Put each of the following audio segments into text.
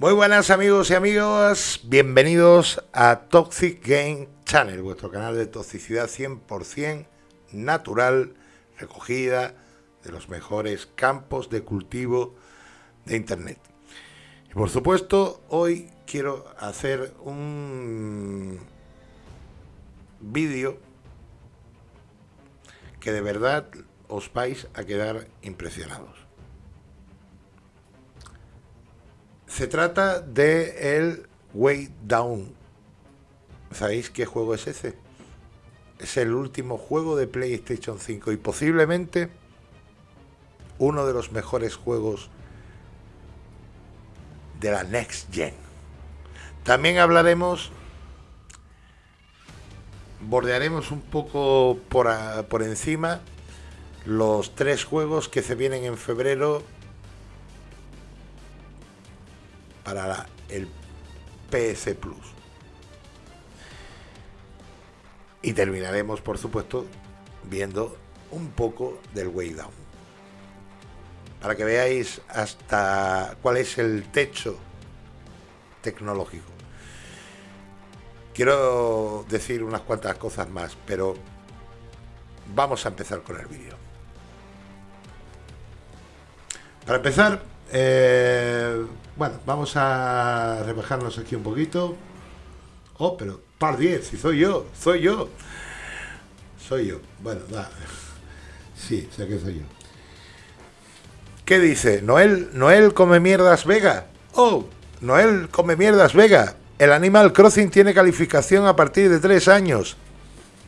Muy buenas amigos y amigas, bienvenidos a Toxic Game Channel, vuestro canal de toxicidad 100% natural, recogida de los mejores campos de cultivo de Internet. Y por supuesto, hoy quiero hacer un vídeo que de verdad os vais a quedar impresionados. Se trata de el Way Down. ¿Sabéis qué juego es ese? Es el último juego de PlayStation 5 y posiblemente uno de los mejores juegos de la Next Gen. También hablaremos, bordearemos un poco por, por encima los tres juegos que se vienen en febrero para el PS Plus. Y terminaremos, por supuesto, viendo un poco del Way Down. Para que veáis hasta cuál es el techo tecnológico. Quiero decir unas cuantas cosas más, pero vamos a empezar con el vídeo. Para empezar, eh, bueno, vamos a rebajarnos aquí un poquito. Oh, pero par 10, si soy yo, soy yo. Soy yo. Bueno, va. Sí, sé que soy yo. ¿Qué dice? Noel, Noel come mierdas Vega. Oh, Noel come mierdas Vega. El Animal Crossing tiene calificación a partir de 3 años.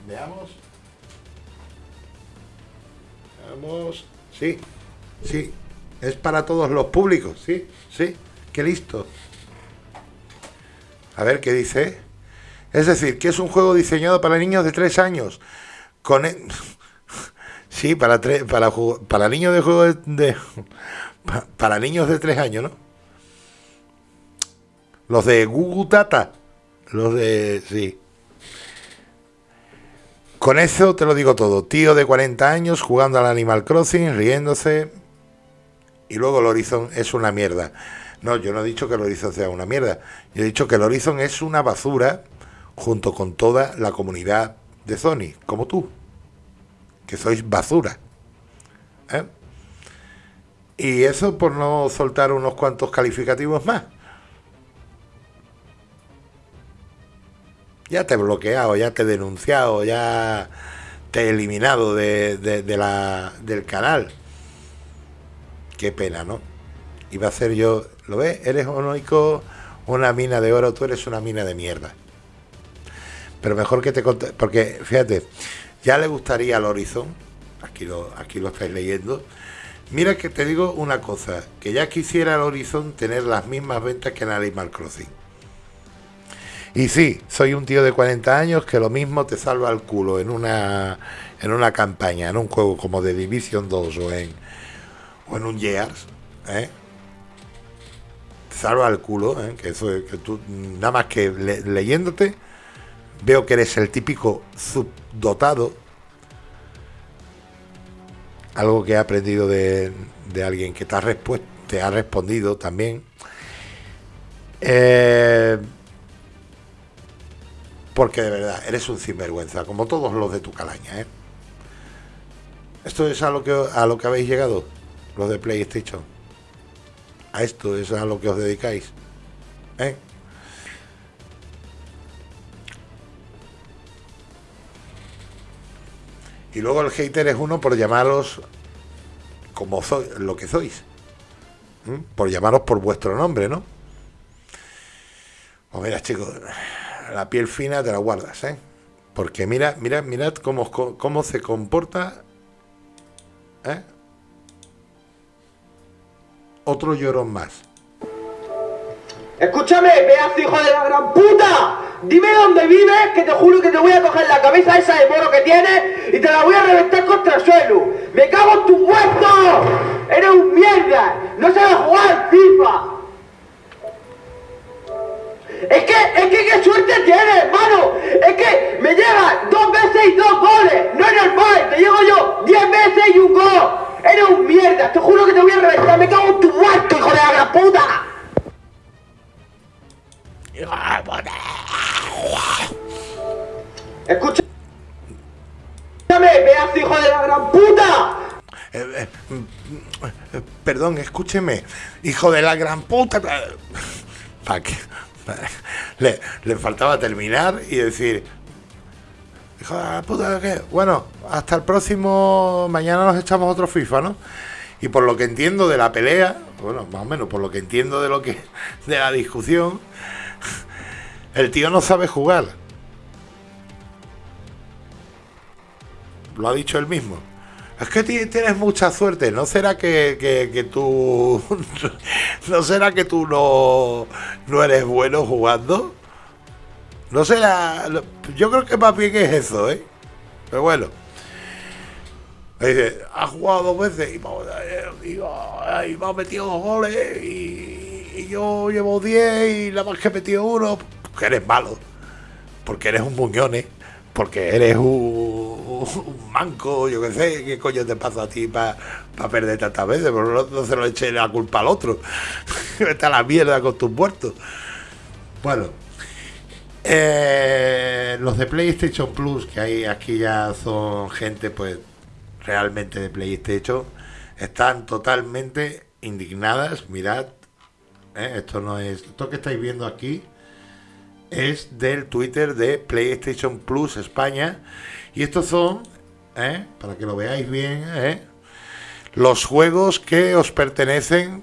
Veamos. Veamos. Sí, sí. Es para todos los públicos, sí, sí. Qué listo. A ver qué dice. Es decir, que es un juego diseñado para niños de 3 años. Con e- Sí, para, para, para niños de juego de, para niños de 3 años, ¿no? Los de Google Data. Los de... Sí. Con eso te lo digo todo. Tío de 40 años jugando al Animal Crossing, riéndose. Y luego el Horizon es una mierda. No, yo no he dicho que el Horizon sea una mierda. Yo he dicho que el Horizon es una basura junto con toda la comunidad de Sony, como tú, que sois basura. ¿eh? Y eso por no soltar unos cuantos calificativos más. Ya te he bloqueado, ya te he denunciado, ya te he eliminado de, del canal. Qué pena, ¿no? Iba a ser yo ¿Lo ves? Eres único una mina de oro, tú eres una mina de mierda. Pero mejor que te conté, porque fíjate, ya le gustaría al Horizon, aquí lo, aquí lo estáis leyendo. Mira que te digo una cosa, que ya quisiera el Horizon tener las mismas ventas que en Animal Crossing. Y sí, soy un tío de 40 años que lo mismo te salva el culo en una en una campaña, en un juego como de Division 2 o en, o en un Years, ¿eh? salva el culo, ¿eh? que eso que tú, nada más que leyéndote, veo que eres el típico subdotado. Algo que he aprendido de, alguien que te ha, te ha respondido también. Eh, porque de verdad, eres un sinvergüenza, como todos los de tu calaña. ¿eh? Esto es a lo que, a lo que habéis llegado, los de PlayStation a esto es a lo que os dedicáis. ¿eh? Y luego el hater es uno por llamaros como lo que sois. Por llamaros por vuestro nombre, ¿no? Pues mira, chicos, la piel fina te la guardas, ¿eh? Porque mira, mira, mirad cómo, cómo se comporta ¿eh? Otro llorón más. Escúchame, pedazo hijo de la gran puta. Dime dónde vives, que te juro que te voy a coger la cabeza esa de moro que tienes y te la voy a reventar contra el suelo. ¡Me cago en tu muerto! ¡Eres un mierda! ¡No sabes jugar FIFA! Es que, es que qué suerte tiene, hermano. Es que me llega dos veces y dos goles. No es normal, te llego yo diez veces y un gol. Eres un mierda, te juro que te voy a reventar. Me cago en tu muerto, hijo de la gran puta. Escucha. pedazo hijo de la gran puta. Eh, eh, mm, eh, perdón, escúcheme, hijo de la gran puta. ¿Para qué? Le, le faltaba terminar y decir. Bueno, hasta el próximo, mañana nos echamos otro FIFA, ¿no? Y por lo que entiendo de la pelea, bueno, más o menos, por lo que entiendo de lo que de la discusión, el tío no sabe jugar. Lo ha dicho él mismo. Es que tienes mucha suerte. ¿No será que, que, tú. ¿No será que tú no, no eres bueno jugando? No será. Yo creo que más bien es eso, ¿eh? Pero bueno. Dice, ha jugado dos veces y, me ha metido dos goles y, yo llevo diez y la más que he metido uno. Que eres malo. Porque eres un muñón, ¿eh? porque eres un, manco, yo qué sé, ¿qué coño te pasa a ti para perder tantas veces? Pero no, se lo eche la culpa al otro. A la mierda con tus muertos. Bueno, eh, los de PlayStation Plus, que hay aquí ya son gente pues realmente de PlayStation, están totalmente indignadas. Mirad, eh, esto no es, esto que estáis viendo aquí es del Twitter de PlayStation Plus España. Y estos son, ¿eh? para que lo veáis bien, ¿eh? los juegos que os pertenecen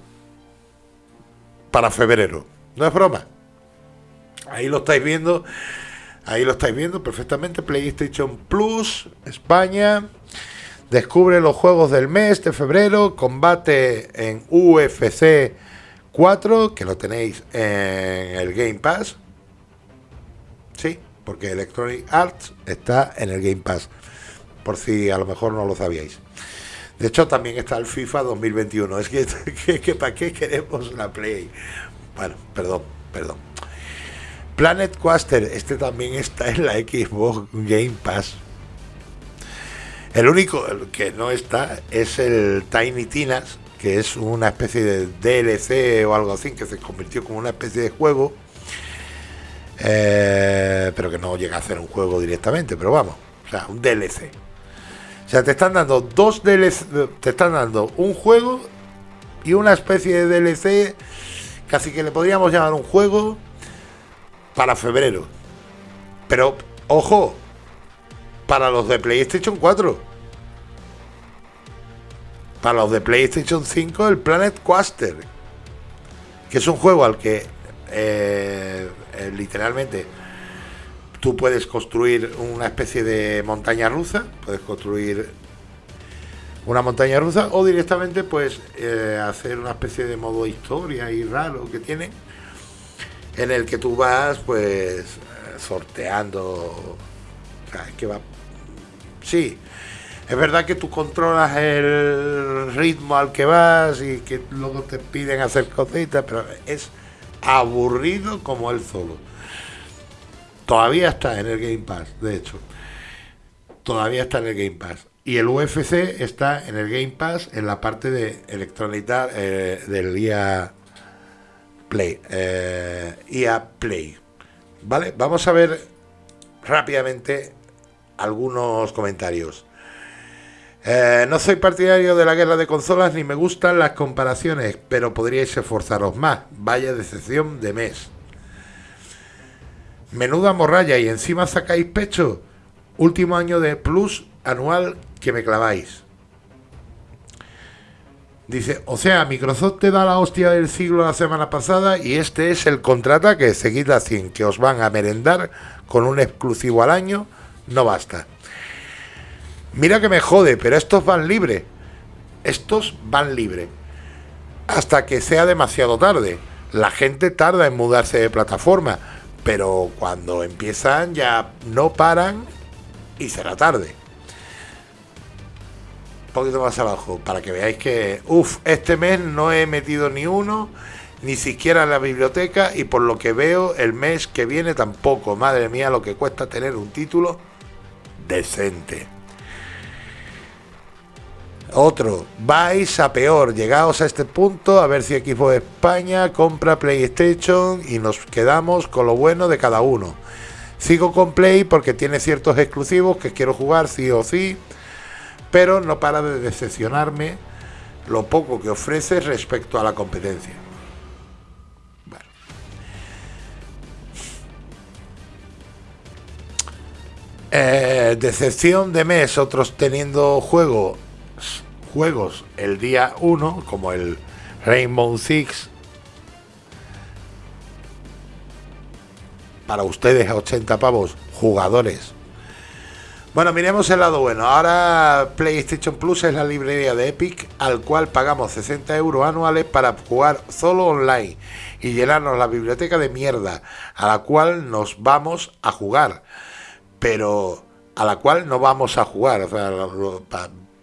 para febrero. No es broma. Ahí lo estáis viendo. Ahí lo estáis viendo perfectamente. PlayStation Plus España. Descubre los juegos del mes de febrero. Combate en UFC 4, que lo tenéis en el Game Pass. Porque Electronic Arts está en el Game Pass, por si a lo mejor no lo sabíais. De hecho, también está el FIFA 2021. Es que, ¿para qué queremos la Play? Bueno, perdón, perdón. Planet Coaster, este también está en la Xbox Game Pass. El único que no está es el Tiny Tinas, que es una especie de DLC o algo así, que se convirtió como una especie de juego eh, pero que no llega a ser un juego directamente, pero vamos, o sea, un DLC. O sea, te están dando dos DLC, te están dando un juego y una especie de DLC, casi que le podríamos llamar un juego para febrero. Pero, ojo, para los de PlayStation 4. Para los de PlayStation 5, el Planet Coaster, que es un juego al que eh, eh, literalmente tú puedes construir una especie de montaña rusa, puedes construir una montaña rusa o directamente pues eh, hacer una especie de modo historia y raro que tiene en el que tú vas pues sorteando o que va sí es verdad que tú controlas el ritmo al que vas y que luego te piden hacer cositas pero es aburrido como él solo. Todavía está en el Game Pass, de hecho. Todavía está en el Game Pass. Y el UFC está en el Game Pass en la parte de electrónica eh, del EA Play. Eh, EA Play. ¿Vale? Vamos a ver rápidamente algunos comentarios. Eh, no soy partidario de la guerra de consolas ni me gustan las comparaciones, pero podríais esforzaros más. Vaya decepción de mes. Menuda morralla y encima sacáis pecho. Último año de plus anual que me claváis. Dice, o sea, Microsoft te da la hostia del siglo la semana pasada y este es el contraataque. Seguid así, que os van a merendar con un exclusivo al año. No basta. Mira que me jode, pero estos van libre. Estos van libre. Hasta que sea demasiado tarde. La gente tarda en mudarse de plataforma, pero cuando empiezan ya no paran y será tarde. Un poquito más abajo, para que veáis que, uff, este mes no he metido ni uno, ni siquiera en la biblioteca, y por lo que veo, el mes que viene tampoco. Madre mía, lo que cuesta tener un título decente. Otro, vais a peor, llegaos a este punto a ver si Equipo de España compra PlayStation y nos quedamos con lo bueno de cada uno. Sigo con Play porque tiene ciertos exclusivos que quiero jugar sí o sí, pero no para de decepcionarme lo poco que ofrece respecto a la competencia. Eh, decepción de mes, otros teniendo juego, juegos el día 1, como el Rainbow Six. Para ustedes a 80 pavos, jugadores. Bueno, miremos el lado bueno. Ahora PlayStation Plus es la librería de Epic, al cual pagamos 60 euros anuales para jugar solo online y llenarnos la biblioteca de mierda, a la cual nos vamos a jugar pero a la cual no vamos a jugar,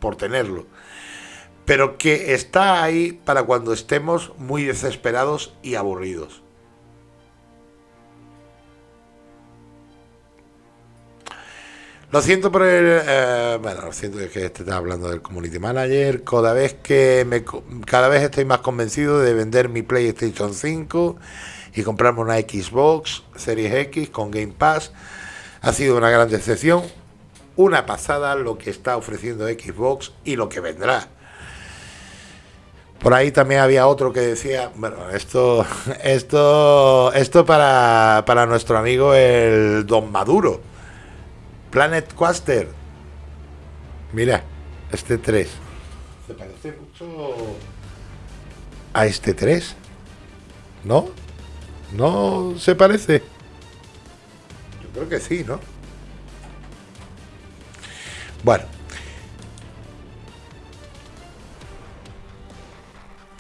por tenerlo. Pero que está ahí para cuando estemos muy desesperados y aburridos. Lo siento por el... Eh, bueno, lo siento que está hablando del Community Manager. Cada vez que me... Cada vez estoy más convencido de vender mi PlayStation 5 y comprarme una Xbox Series X con Game Pass ha sido una gran decepción, una pasada lo que está ofreciendo Xbox y lo que vendrá. Por ahí también había otro que decía, bueno, esto, esto, esto para, para nuestro amigo el Don Maduro, Planet Quaster. Mira, este 3. Se parece mucho a este 3. ¿No? ¿No se parece? Creo que sí, ¿no? Bueno.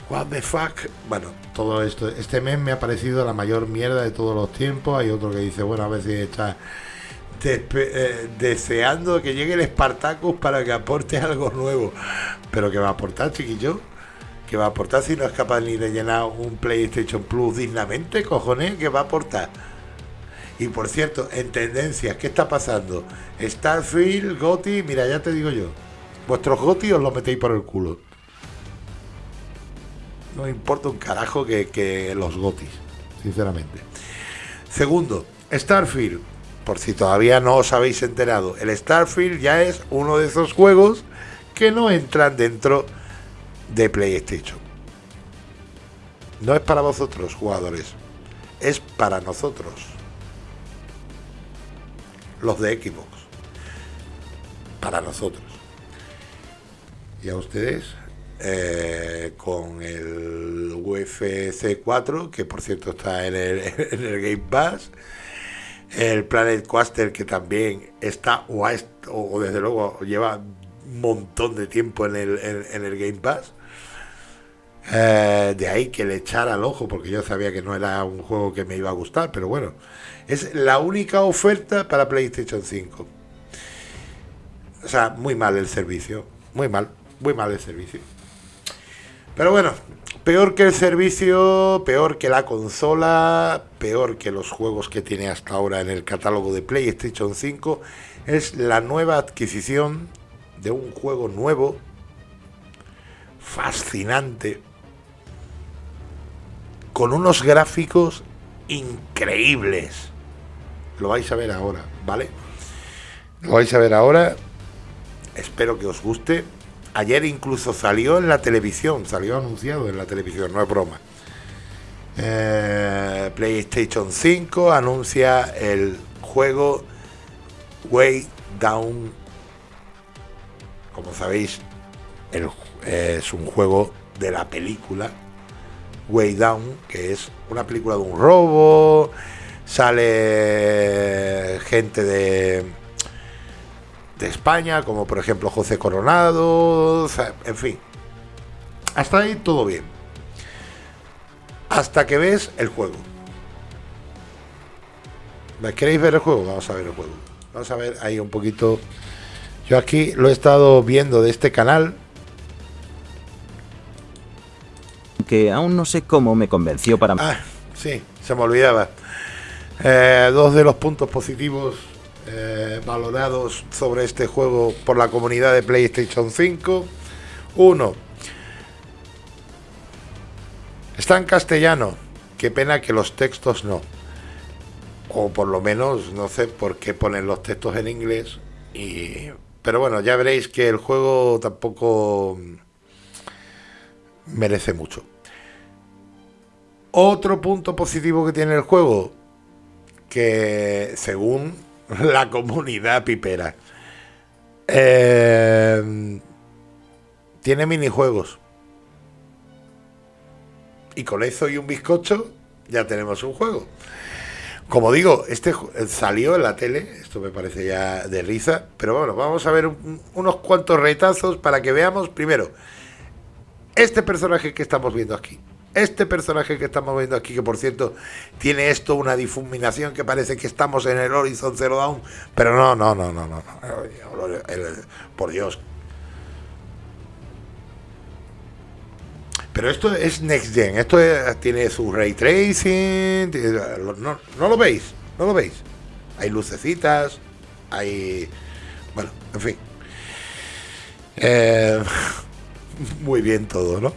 What the fuck. Bueno, todo esto. Este mes me ha parecido la mayor mierda de todos los tiempos. Hay otro que dice, bueno, a si está eh, deseando que llegue el Spartacus para que aporte algo nuevo. Pero que va a aportar, chiquillo. Que va a aportar si no es capaz ni de llenar un PlayStation Plus dignamente, cojones, que va a aportar. Y por cierto, en tendencias, ¿qué está pasando? Starfield, Goti, mira, ya te digo yo. Vuestros Goti os los metéis por el culo. No importa un carajo que, los Gotis, sinceramente. Segundo, Starfield. Por si todavía no os habéis enterado, el Starfield ya es uno de esos juegos que no entran dentro de PlayStation. No es para vosotros, jugadores. Es para nosotros los de Xbox. Para nosotros. Y a ustedes, eh, con el UFC 4, que por cierto está en el, en el Game Pass, el Planet Coaster, que también está, o, o desde luego lleva un montón de tiempo en el, en, el Game Pass. Eh, de ahí que le echara al ojo, porque yo sabía que no era un juego que me iba a gustar, pero bueno, es la única oferta para PlayStation 5. O sea, muy mal el servicio. Muy mal, muy mal el servicio. Pero bueno, peor que el servicio, peor que la consola, peor que los juegos que tiene hasta ahora en el catálogo de PlayStation 5, es la nueva adquisición de un juego nuevo, fascinante, con unos gráficos increíbles. Lo vais a ver ahora, ¿vale? Lo vais a ver ahora. Espero que os guste. Ayer incluso salió en la televisión, salió anunciado en la televisión, no es broma. Eh, PlayStation 5 anuncia el juego Way Down. Como sabéis, es un juego de la película Way Down, que es una película de un robo sale gente de, de España, como por ejemplo José Coronado, en fin. Hasta ahí todo bien. Hasta que ves el juego. ¿Queréis ver el juego? Vamos a ver el juego. Vamos a ver ahí un poquito. Yo aquí lo he estado viendo de este canal. Que aún no sé cómo me convenció para... Ah, sí, se me olvidaba. Eh, dos de los puntos positivos eh, valorados sobre este juego por la comunidad de PlayStation 5. Uno, está en castellano. Qué pena que los textos no. O por lo menos no sé por qué ponen los textos en inglés. Pero bueno, ya veréis que el juego tampoco merece mucho. Otro punto positivo que tiene el juego, que según la comunidad pipera, eh, tiene minijuegos. Y con eso y un bizcocho ya tenemos un juego. Como digo, este salió en la tele, esto me parece ya de risa, pero bueno, vamos a ver unos cuantos retazos para que veamos primero este personaje que estamos viendo aquí. Este personaje que estamos viendo aquí, que por cierto tiene esto una difuminación que parece que estamos en el Horizon Zero Dawn, pero no, no, no, no, no, por Dios, Pero esto es Next Gen, esto tiene su ray tracing, no, lo veis, no lo veis. Hay lucecitas, hay... Bueno, en fin. Eh, muy bien todo, ¿no?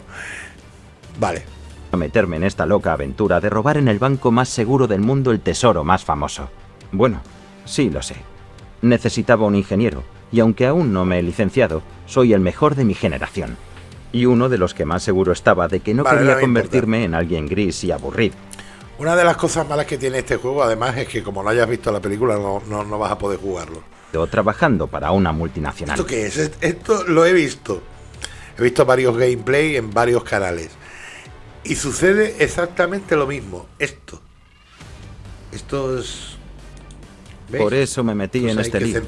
Vale. Meterme en esta loca aventura de robar en el banco más seguro del mundo el tesoro más famoso. Bueno, sí lo sé. Necesitaba un ingeniero, y aunque aún no me he licenciado, soy el mejor de mi generación y uno de los que más seguro estaba de que no quería convertirme en alguien gris y aburrido. Una de las cosas malas que tiene este juego, además, es que como no hayas visto la película, no, no, vas a poder jugarlo. Trabajando para una multinacional. ¿Esto qué es? Esto lo he visto. He visto varios gameplay en varios canales. Y sucede exactamente lo mismo. Esto. Esto es por eso me metí pues en este lío.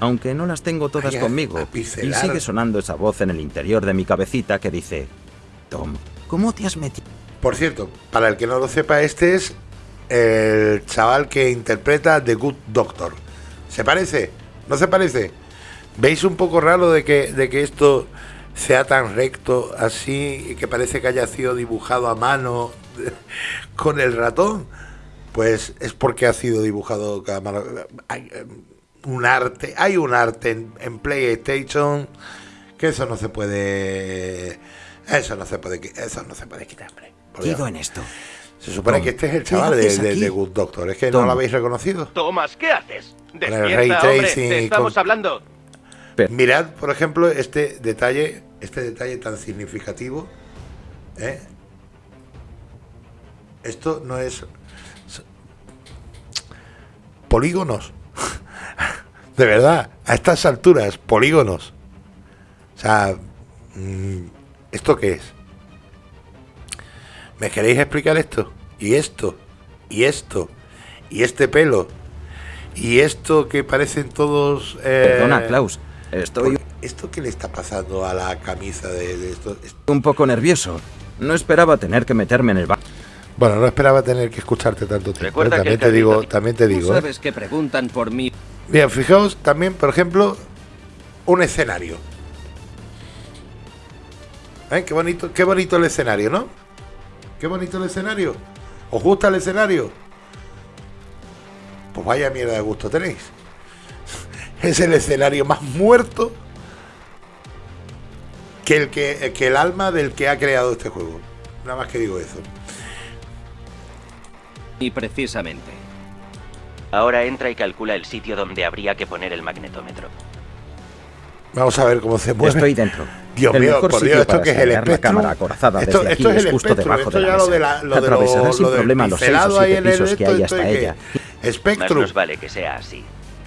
Aunque no las tengo todas conmigo. y sigue sonando esa voz en el interior de mi cabecita que dice, Tom, ¿cómo te has metido? Por cierto, para el que no lo sepa, este es el chaval que interpreta The Good Doctor. ¿Se parece? ¿No se parece? ¿Veis un poco raro de que, de que esto sea tan recto así y que parece que haya sido dibujado a mano con el ratón? pues es porque ha sido dibujado Hay eh, un arte, hay un arte en, PlayStation que eso no se puede. Eso no se puede, eso no se puede quitar, hombre. en esto. Se supone que este es el chaval de, Good Doctor. ¿Es que no lo habéis reconocido? Tomás, ¿qué haces? Despierta, hombre, estamos hablando. Mirad, por ejemplo, este detalle, este detalle tan significativo. ¿eh? Esto no es polígonos. de verdad, a estas alturas, polígonos. O sea, mm, ¿esto qué es? ¿Me queréis explicar esto? Y esto, y esto, y este pelo, y esto que parecen todos... Eh, Perdona, Klaus, estoy... ¿Esto qué le está pasando a la camisa de, esto? Un poco nervioso. No esperaba tener que meterme en el bar. Bueno, no esperaba tener que escucharte tanto tiempo. ¿eh? También, te digo, también te digo. Sabes que preguntan por mí. Bien, fijaos también, por ejemplo, un escenario. ¿Eh? Qué bonito, qué bonito el escenario, ¿no? Qué bonito el escenario. ¿Os gusta el escenario? Pues vaya mierda de gusto tenéis. Es el escenario más muerto que el, que, que el alma del que ha creado este juego. Nada más que digo eso. Y precisamente. Ahora entra y calcula el sitio donde habría que poner el magnetómetro. Vamos a ver cómo se mueve. Estoy dentro. Dios mío, por Dios, esto que es el espectro. cámara acorazada esto, desde esto aquí es, el justo debajo de la mesa. Lo de Atravesará sin problema los seis o siete pisos que hay hasta ella. Espectro. Más nos vale que sea así.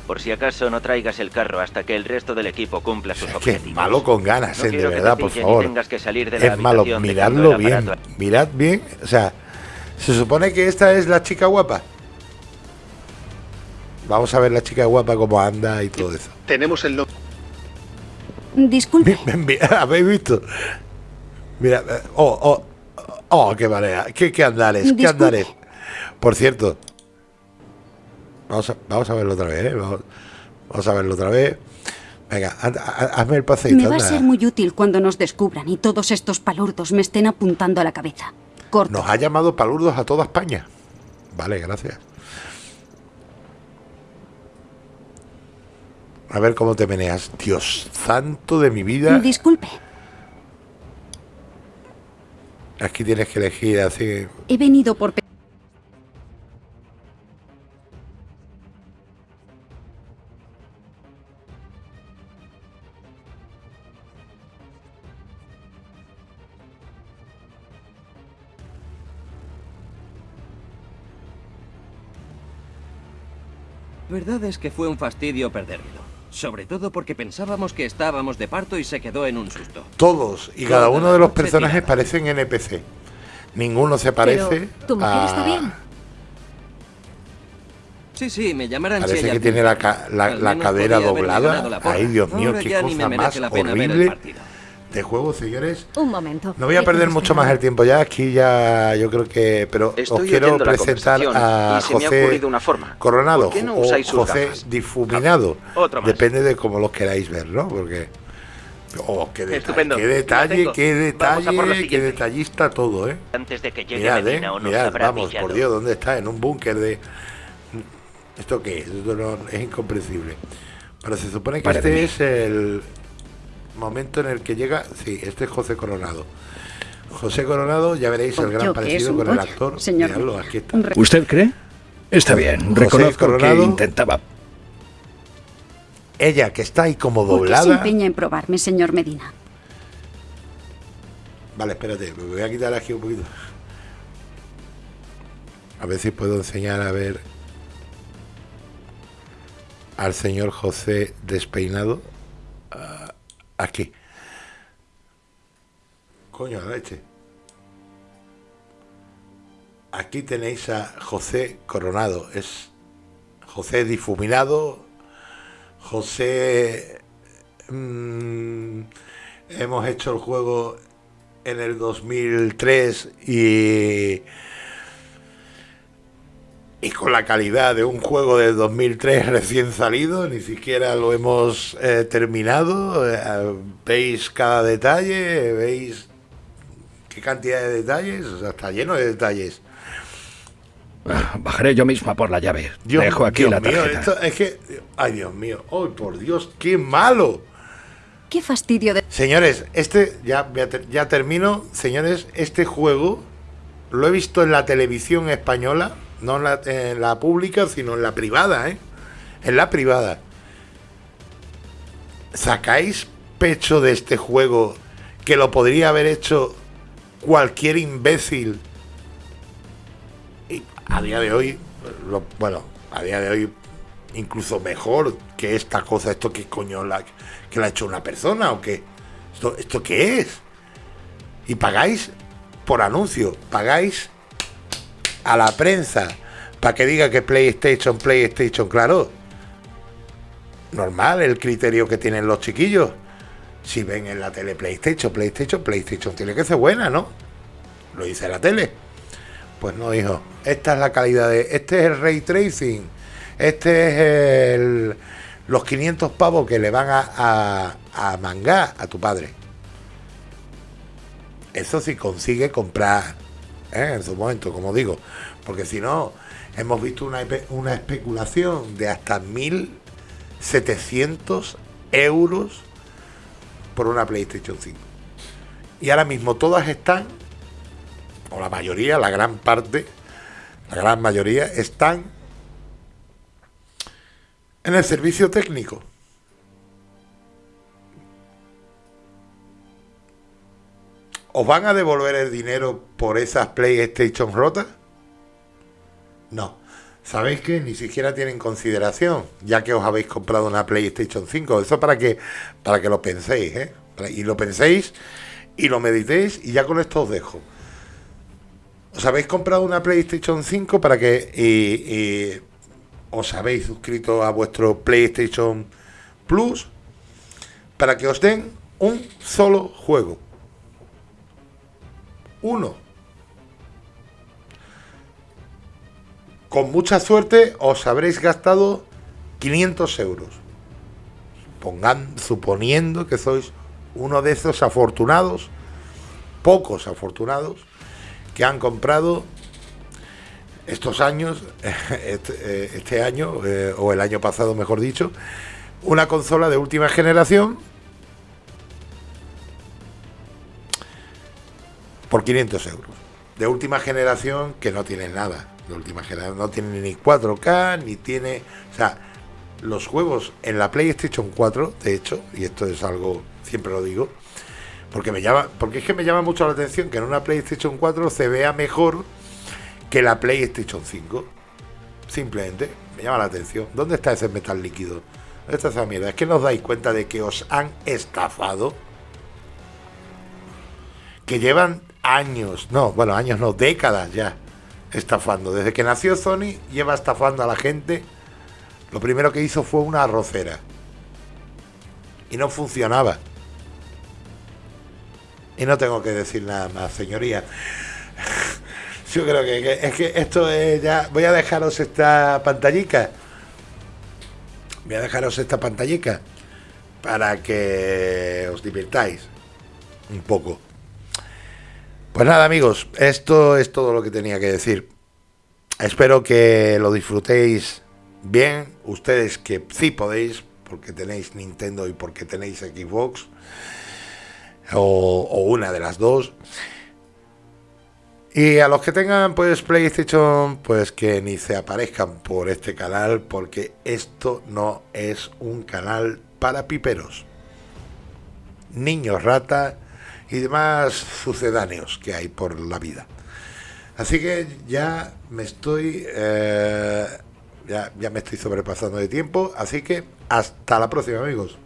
Por si acaso no traigas el carro hasta que el resto del equipo cumpla sus objetivos. Es malo con ganas, eh, de verdad, por favor. Que salir de la es malo, miradlo bien. Mirad bien, o sea, se supone que esta es la chica guapa. Vamos a ver la chica guapa cómo anda y todo eso. Tenemos el nombre. Disculpe. ¿Habéis visto? Mira, eh, oh, oh, oh, qué marea, qué, qué andares, qué andares. Por cierto, vamos a, vamos a verlo otra vez, ¿eh? vamos, a verlo otra vez. Venga, hazme el paseito. Me va a ser muy útil cuando nos descubran y todos estos palurdos me estén apuntando a la cabeza. Nos ha llamado palurdos a toda España. Vale, gracias. A ver cómo te meneas. Dios santo de mi vida. Disculpe. Aquí tienes que elegir así. He venido por... Verdad es que fue un fastidio perdérmelo. Sobre todo porque pensábamos que estábamos de parto y se quedó en un susto. Todos y cada uno de los personajes parecen NPC. Ninguno se parece. ¿Tu mujer está bien? Sí, sí, me llamarán Parece que tiene la, la, cadera doblada. Ay, Dios mío, qué cosa más horrible de juego, señores. Un momento. No voy a perder mucho más el tiempo ya. Aquí ya yo creo que. Pero os quiero presentar a José una forma. Coronado o José Difuminado. Depende de cómo lo queráis ver, ¿no? Porque. Oh, qué detalle, qué detalle, qué detalle, qué detallista todo, ¿eh? Antes de que llegue mirad, Medina, ¿eh? mirad, vamos, por Dios, ¿dónde está? En un búnker de... ¿Esto qué es? Esto no, es incomprensible. Pero se supone que este es el momento en el que llega... Sí, este es José Coronado. José Coronado, ya veréis el gran parecido con el actor. Señor. aquí está. ¿Usted cree? Está bien, reconozco que intentaba ella, que está ahí como doblada. ¿Por qué se empeña en probarme, señor Medina? Vale, espérate, me voy a quitar aquí un poquito. A ver si puedo enseñar a ver al señor José despeinado. Ah, aquí. Coño, la leche. Aquí tenéis a José Coronado. Es José difuminado, José, mm, hemos hecho el juego en el 2003 y, y con la calidad de un juego del 2003 recién salido, ni siquiera lo hemos eh, terminado. Eh, veis cada detalle, veis qué cantidad de detalles, o sea, está lleno de detalles. Bajaré yo misma por la llave. Dejo aquí la tarjeta. es que, ay Dios mío, oh por Dios, qué malo. Qué fastidio de... Señores, este, ya, ya termino, señores, este juego lo he visto en la televisión española, no en la, la pública, sino en la privada, ¿eh? En la privada. ¿Sacáis pecho de este juego que lo podría haber hecho cualquier imbécil a día de hoy, bueno, a día de hoy incluso mejor que esta cosa, esto que coño la, que la ha hecho una persona o qué, esto, esto qué es. Y pagáis por anuncio, pagáis a la prensa para que diga que PlayStation, PlayStation, claro. Normal el criterio que tienen los chiquillos. Si ven en la tele PlayStation, PlayStation, PlayStation tiene que ser buena, ¿no? Lo dice la tele. Pues no, hijo. Esta es la calidad de... Este es el ray tracing. Este es el, los 500 pavos que le van a, a, mangar a tu padre. Eso sí consigue comprar en su momento, como digo. Porque si no, hemos visto una, una especulación de hasta 1.700 euros por una PlayStation 5. Y ahora mismo todas están o la mayoría, la gran parte, la gran mayoría, están en el servicio técnico. ¿Os van a devolver el dinero por esas PlayStation rotas? No. ¿Sabéis que ni siquiera tienen consideración, ya que os habéis comprado una PlayStation 5? Eso para que, para que lo penséis, ¿eh? Y lo penséis y lo meditéis y ya con esto os dejo os habéis comprado una PlayStation 5 para que os habéis suscrito a vuestro PlayStation Plus para que os den un solo juego. Uno. Con mucha suerte os habréis gastado 500 euros. Pongan, suponiendo que sois uno de esos afortunados, pocos afortunados, que han comprado estos años, este, eh, este, año, eh, o el año pasado mejor dicho, una consola de última generación por 500 euros. De última generación que no tiene nada. De última generación no tiene ni 4K, ni tiene... O sea, los juegos en la PlayStation 4, de hecho, y esto es algo, siempre lo digo, porque me llama, porque es que me llama mucho la atención que en una PlayStation 4 se vea mejor que la PlayStation 5. Simplemente, me llama la atención. ¿Dónde está ese metal líquido? ¿Dónde está esa mierda? Es que nos dais cuenta de que os han estafado. Que llevan años, no, bueno, años no, décadas ya estafando. Desde que nació Sony lleva estafando a la gente. Lo primero que hizo fue una arrocera. Y no funcionaba. Y no tengo que decir nada más, señoría. Yo creo que, es que esto es ya. Voy a dejaros esta pantallica. Voy a dejaros esta pantallica para que os divirtáis un poco. Pues nada, amigos, esto es todo lo que tenía que decir. Espero que lo disfrutéis bien. Ustedes que sí podéis, porque tenéis Nintendo y porque tenéis Xbox, o, o una de las dos. Y a los que tengan pues PlayStation, pues que ni se aparezcan por este canal, porque esto no es un canal para piperos, niños rata y demás sucedáneos que hay por la vida. Así que ya me estoy, eh, ya, ya me estoy sobrepasando de tiempo, así que hasta la próxima amigos.